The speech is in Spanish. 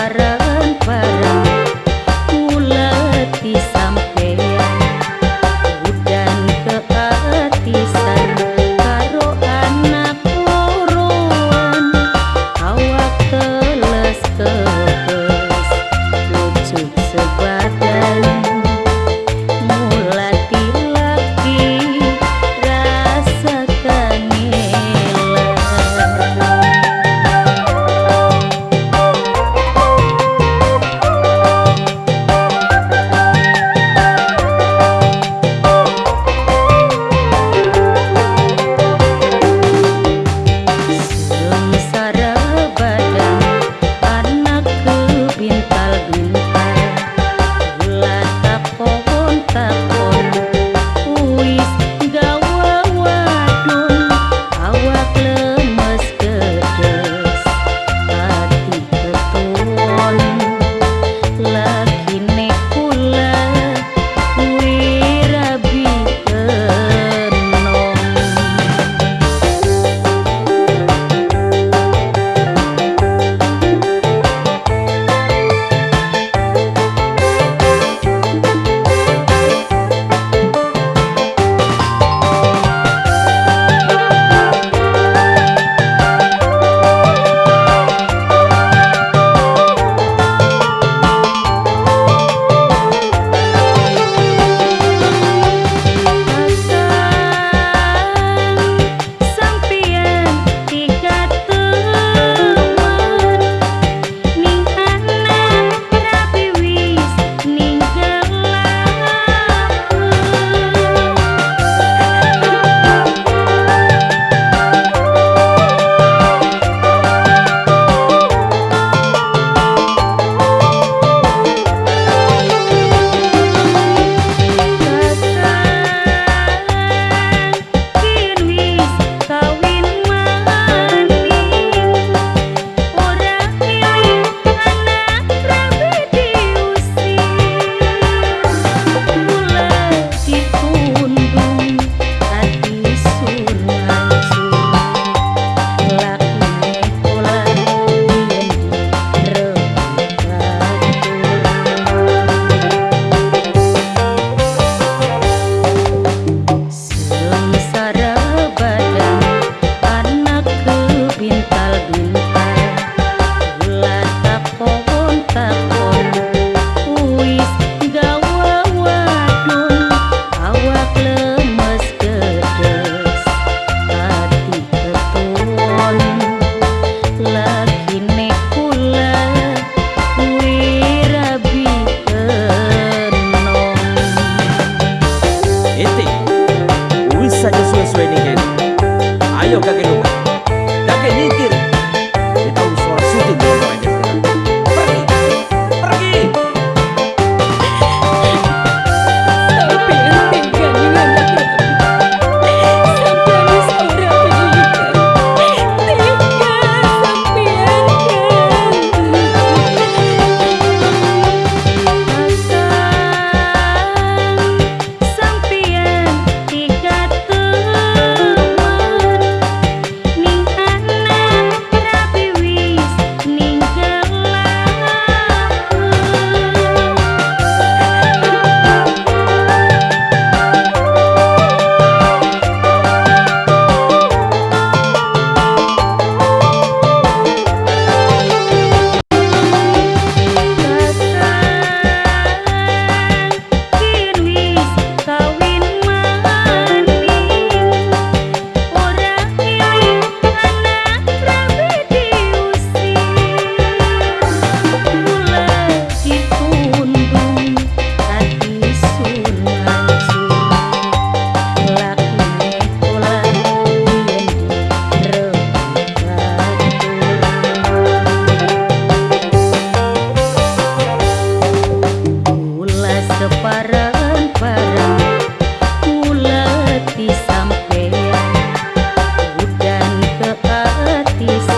parang parang 愛をかける Peace.